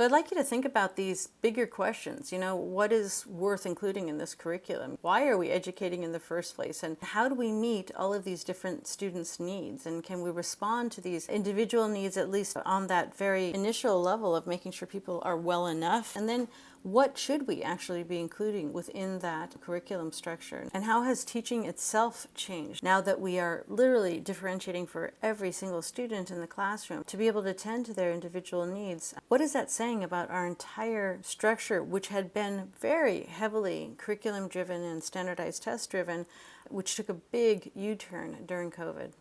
So I'd like you to think about these bigger questions. You know, what is worth including in this curriculum? Why are we educating in the first place? And how do we meet all of these different students' needs? And can we respond to these individual needs at least on that very initial level of making sure people are well enough? And then what should we actually be including within that curriculum structure? And how has teaching itself changed now that we are literally differentiating for every single student in the classroom to be able to tend to their individual needs? What is that saying about our entire structure, which had been very heavily curriculum driven and standardized test driven, which took a big U turn during COVID?